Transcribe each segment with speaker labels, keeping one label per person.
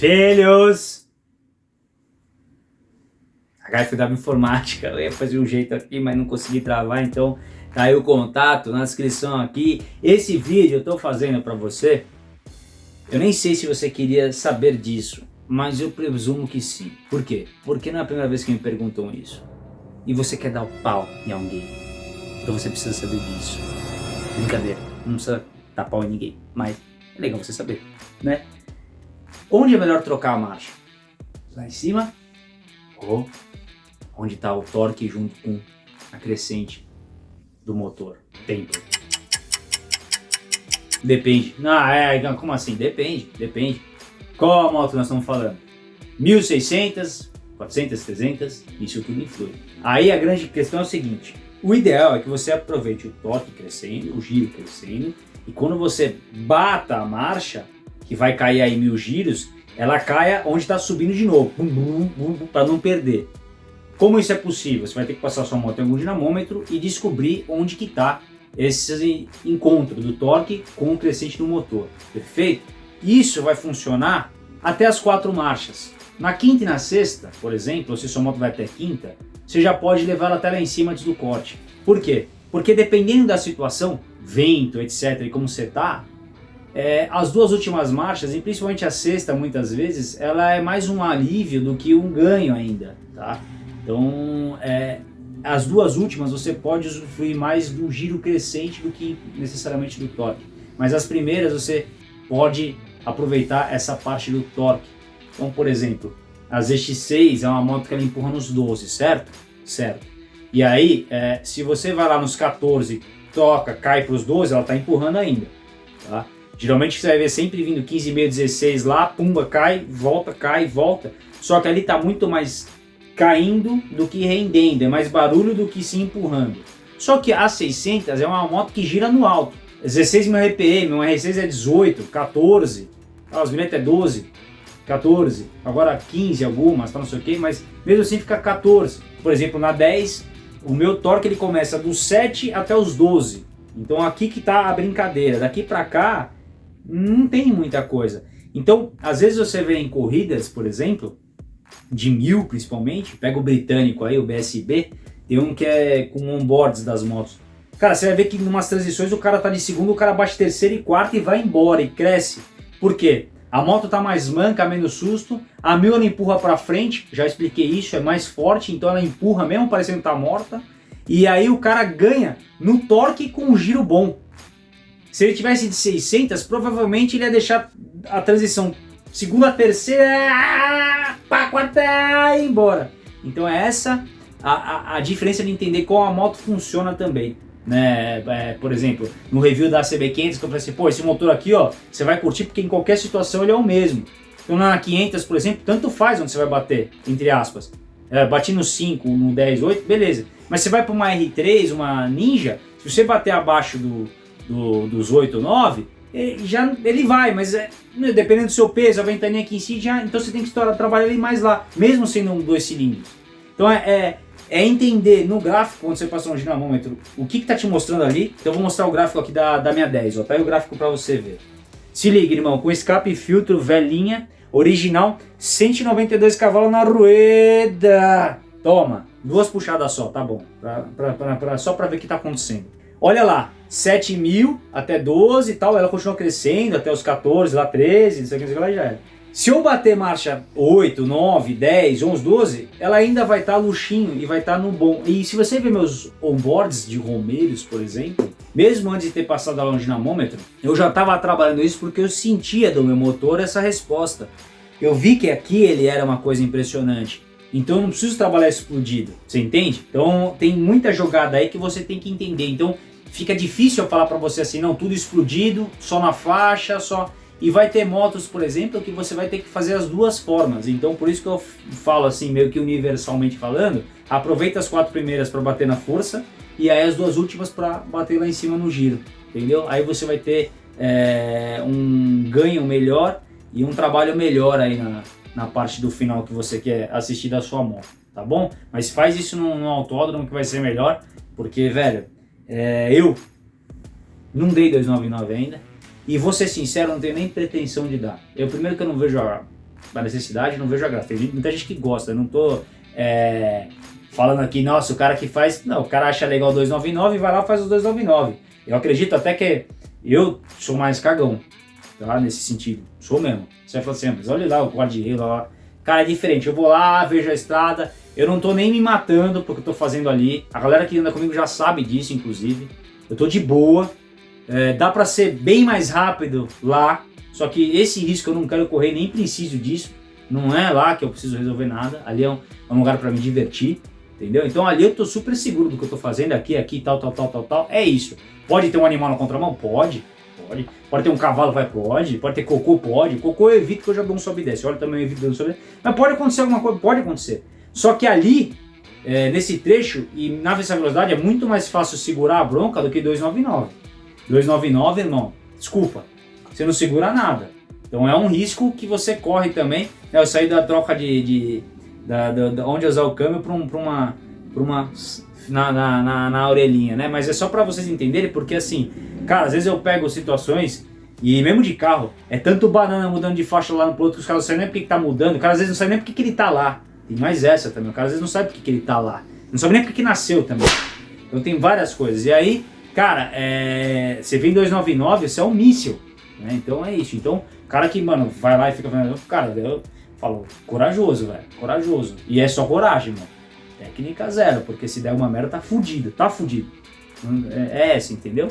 Speaker 1: Filhos! HFW Informática, eu ia fazer um jeito aqui, mas não consegui travar, então tá aí o contato na descrição aqui. Esse vídeo eu tô fazendo para você, eu nem sei se você queria saber disso, mas eu presumo que sim. Por quê? Porque não é a primeira vez que me perguntam isso. E você quer dar o pau em alguém, então você precisa saber disso. Brincadeira, não precisa dar pau em ninguém, mas é legal você saber, né? Onde é melhor trocar a marcha? Lá em cima ou onde está o torque junto com a crescente do motor? Tempo. Depende. Ah, é, como assim? Depende, depende. Qual moto nós estamos falando? 1600, 400, 300, isso tudo influi. Aí a grande questão é o seguinte, o ideal é que você aproveite o torque crescendo, o giro crescendo, e quando você bata a marcha, que vai cair aí mil giros, ela caia onde está subindo de novo, para não perder. Como isso é possível? Você vai ter que passar sua moto em algum dinamômetro e descobrir onde que está esse encontro do torque com o crescente do motor, perfeito? Isso vai funcionar até as quatro marchas. Na quinta e na sexta, por exemplo, se sua moto vai até quinta, você já pode levar ela até lá em cima antes do corte. Por quê? Porque dependendo da situação, vento, etc, e como você está, é, as duas últimas marchas, e principalmente a sexta muitas vezes, ela é mais um alívio do que um ganho ainda, tá? Então, é, as duas últimas você pode usufruir mais do giro crescente do que necessariamente do torque. Mas as primeiras você pode aproveitar essa parte do torque. Então, por exemplo, a ZX6 é uma moto que ela empurra nos 12, certo? Certo. E aí, é, se você vai lá nos 14, toca, cai para os 12, ela está empurrando ainda, tá? Geralmente você vai ver sempre vindo 15,5, 16 lá, pumba, cai, volta, cai, volta. Só que ali está muito mais caindo do que rendendo, é mais barulho do que se empurrando. Só que a 600 é uma moto que gira no alto. 16 mil RPM, uma R6 é 18, 14, as milhas é 12, 14, agora 15 algumas, tá, não sei o que, mas mesmo assim fica 14. Por exemplo, na 10, o meu torque ele começa dos 7 até os 12. Então aqui que tá a brincadeira, daqui para cá não tem muita coisa. Então, às vezes você vê em corridas, por exemplo, de mil principalmente, pega o britânico aí, o BSB, tem um que é com onboards das motos. Cara, você vai ver que em umas transições o cara tá de segundo, o cara bate terceiro e quarto e vai embora e cresce. Por quê? A moto tá mais manca, menos susto, a mil ela empurra para frente, já expliquei isso, é mais forte, então ela empurra mesmo parecendo que tá morta. E aí o cara ganha no torque com um giro bom. Se ele tivesse de 600, provavelmente ele ia deixar a transição segunda, terceira, pá, quarta e embora. Então é essa a, a, a, diferença de entender como a moto funciona também. Né? É, por exemplo, no review da CB500 que eu falei assim, pô, esse motor aqui ó, você vai curtir porque em qualquer situação ele é o mesmo. Então na 500, por exemplo, tanto faz onde você vai bater, entre aspas. É, bati no 5, no 10, 8, beleza. Mas você vai para uma R3, uma Ninja, se você bater abaixo do, do, dos 8 ou 9, ele, já, ele vai, mas é, né, dependendo do seu peso, a ventaninha aqui em si, já, então você tem que trabalhar ele mais lá, mesmo sendo um dois cilindros. Então é, é, é entender no gráfico, quando você passa um dinamômetro, o que está te mostrando ali. Então eu vou mostrar o gráfico aqui da, da minha 10, ó, tá aí o gráfico para você ver. Se liga, irmão, com escape e filtro velhinha, original, 192 cavalos na rueda. Toma, duas puxadas só, tá bom, pra, pra, pra só para ver o que está acontecendo. Olha lá, 7 mil até 12 e tal, ela continua crescendo até os 14, lá 13, não sei o que, lá já era. Se eu bater marcha 8, 9, 10, 11, 12, ela ainda vai estar tá luxinho e vai estar tá no bom. E se você ver meus onboards de Romeiros, por exemplo, mesmo antes de ter passado a um dinamômetro, eu já estava trabalhando isso porque eu sentia do meu motor essa resposta. Eu vi que aqui ele era uma coisa impressionante. Então eu não preciso trabalhar explodido, você entende? Então tem muita jogada aí que você tem que entender. Então fica difícil eu falar para você assim, não, tudo explodido, só na faixa, só... E vai ter motos, por exemplo, que você vai ter que fazer as duas formas. Então por isso que eu falo assim, meio que universalmente falando, aproveita as quatro primeiras para bater na força e aí as duas últimas para bater lá em cima no giro, entendeu? Aí você vai ter é, um ganho melhor e um trabalho melhor aí na, na parte do final que você quer assistir da sua moto, tá bom? Mas faz isso no, no autódromo que vai ser melhor, porque, velho, é, eu não dei 299 ainda. E vou ser sincero, não tenho nem pretensão de dar. Eu primeiro que eu não vejo a, a necessidade, não vejo a graça. Tem muita gente que gosta, eu não tô é, falando aqui, nossa, o cara que faz... Não, o cara acha legal 299 e vai lá e faz os 299. Eu acredito até que eu sou mais cagão, tá? Nesse sentido. Sou mesmo. Você vai falar assim, mas olha lá o guarda lá. Cara, é diferente. Eu vou lá, vejo a estrada, eu não tô nem me matando porque eu tô fazendo ali. A galera que anda comigo já sabe disso, inclusive. Eu tô de boa. É, dá pra ser bem mais rápido lá. Só que esse risco eu não quero correr, nem preciso disso. Não é lá que eu preciso resolver nada. Ali é um, é um lugar pra me divertir. Entendeu? Então ali eu tô super seguro do que eu tô fazendo aqui, aqui, tal, tal, tal, tal, tal. É isso. Pode ter um animal na contramão? Pode. Pode. Pode ter um cavalo? Vai, pode. Pode ter cocô? Pode. Cocô eu evito que eu já dou um sobe e desce. Olha também eu evito dando sobe e desce. Mas pode acontecer alguma coisa? Pode acontecer. Só que ali, é, nesse trecho, e na velocidade é muito mais fácil segurar a bronca do que 299. 299, irmão, desculpa, você não segura nada. Então é um risco que você corre também. Né? Eu saí da troca de, de da, da, da onde usar o câmbio para um, uma, pra uma na, na, na, na, orelhinha, né? Mas é só para vocês entenderem, porque assim, cara, às vezes eu pego situações e mesmo de carro, é tanto banana mudando de faixa lá no outro que os caras não sabem nem porque que tá mudando, o cara às vezes não sabe nem porque que ele tá lá. Tem mais essa também, o cara às vezes não sabe porque que ele tá lá. Não sabe nem porque que nasceu também. Então tem várias coisas. E aí, cara, é... você vem 299, você é um míssil. Né? Então é isso. Então, cara que, mano, vai lá e fica falando, cara, eu falo, corajoso, velho, corajoso. E é só coragem, mano. Técnica zero, porque se der uma merda, tá fudido, tá fudido. É, é essa, entendeu?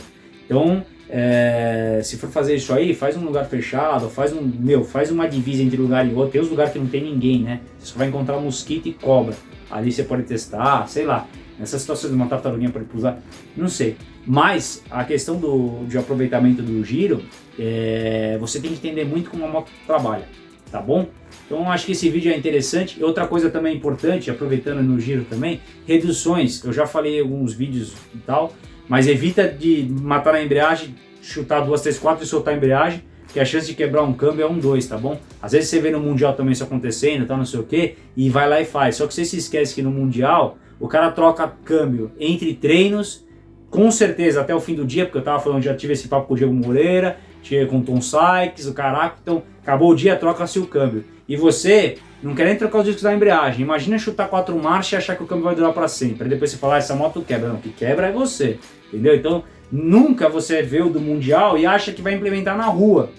Speaker 1: Então, é, se for fazer isso aí, faz um lugar fechado, faz um, meu, faz uma divisa entre lugar e outro. Tem os lugares que não tem ninguém, né? Você só vai encontrar mosquito e cobra. Ali você pode testar, sei lá. Nessa situação de uma tartaruguinha pode usar, não sei. Mas a questão do, de aproveitamento do giro, é, você tem que entender muito como a moto trabalha, tá bom? Então acho que esse vídeo é interessante. Outra coisa também importante, aproveitando no giro também, reduções. Eu já falei em alguns vídeos e tal, mas evita de matar na embreagem, chutar duas, três, quatro e soltar a embreagem, que a chance de quebrar um câmbio é um dois, tá bom? Às vezes você vê no Mundial também isso acontecendo, tá, não sei o que, e vai lá e faz. Só que você se esquece que no Mundial, o cara troca câmbio entre treinos, com certeza até o fim do dia, porque eu tava falando, já tive esse papo com o Diego Moreira, tive com o Tom Sykes, o caraca, então acabou o dia, troca-se o câmbio. E você não quer nem trocar os discos da embreagem. Imagina chutar quatro marchas e achar que o câmbio vai durar para sempre. Aí depois você falar, ah, essa moto quebra. Não, que quebra é você. Entendeu? Então, nunca você vê o do Mundial e acha que vai implementar na rua.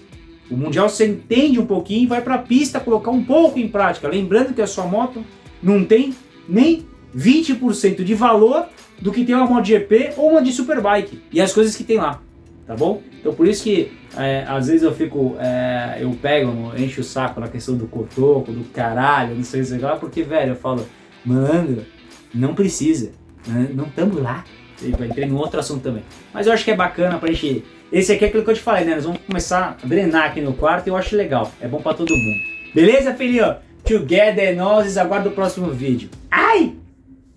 Speaker 1: O Mundial você entende um pouquinho e vai para a pista colocar um pouco em prática. Lembrando que a sua moto não tem nem 20% de valor do que tem uma MotoGP ou uma de Superbike. E as coisas que tem lá tá bom? Então por isso que é, às vezes eu fico, é, eu pego, encho o saco na questão do cotoco, do caralho, não sei o que lá, porque, velho, eu falo, mano, não precisa, né? não estamos lá. Eu entrei num outro assunto também. Mas eu acho que é bacana pra gente... Esse aqui é aquilo que eu te falei, né? Nós vamos começar a drenar aqui no quarto e eu acho legal. É bom pra todo mundo. Beleza, filhinho? Together, nós aguardo o próximo vídeo. Ai!